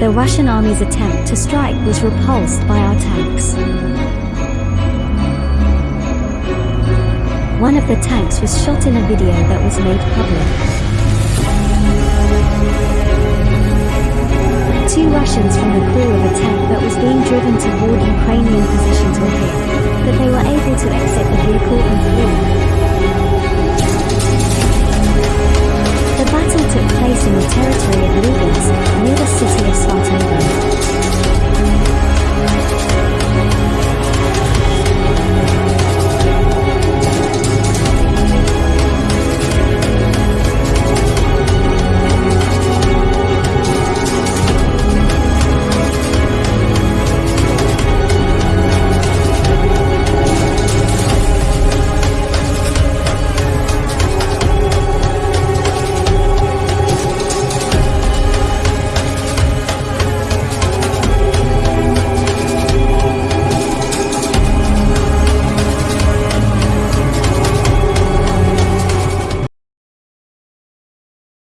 The Russian army's attempt to strike was repulsed by our tanks. One of the tanks was shot in a video that was made public. Two Russians from the crew of a tank that was being driven toward Ukrainian positions were hit, but they were able to exit the vehicle and flee. The battle took place in the territory of Lugansk, near the city